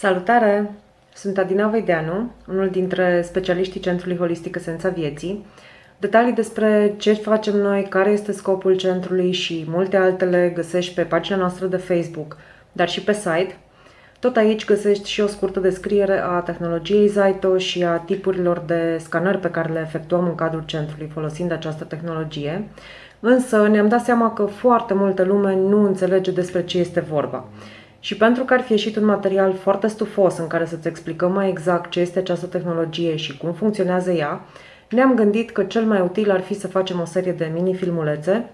Salutare! Sunt Adina Veideanu, unul dintre specialiștii Centrului Holistic Esența Vieții. Detalii despre ce facem noi, care este scopul centrului și multe altele găsești pe pagina noastră de Facebook, dar și pe site. Tot aici găsești și o scurtă descriere a tehnologiei Zaito și a tipurilor de scanări pe care le efectuăm în cadrul centrului folosind această tehnologie. Însă ne-am dat seama că foarte multă lume nu înțelege despre ce este vorba. Și pentru că ar fi ieșit un material foarte stufos în care să-ți explicăm mai exact ce este această tehnologie și cum funcționează ea, ne-am gândit că cel mai util ar fi să facem o serie de mini-filmulețe,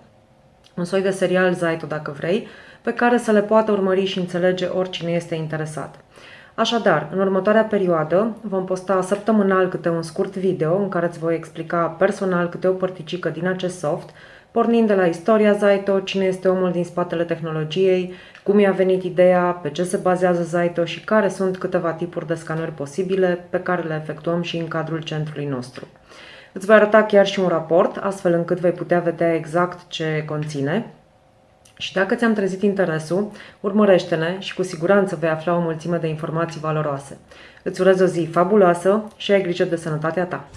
un soi de serial Zaito dacă vrei, pe care să le poată urmări și înțelege oricine este interesat. Așadar, în următoarea perioadă vom posta săptămânal câte un scurt video în care îți voi explica personal câte o părticică din acest soft, pornind de la istoria Zaito, cine este omul din spatele tehnologiei, cum i-a venit ideea, pe ce se bazează Zaito și care sunt câteva tipuri de scanări posibile pe care le efectuăm și în cadrul centrului nostru. Îți voi arăta chiar și un raport, astfel încât vei putea vedea exact ce conține. Și dacă ți-am trezit interesul, urmărește-ne și cu siguranță vei afla o mulțime de informații valoroase. Îți urez o zi fabuloasă și ai grijă de sănătatea ta!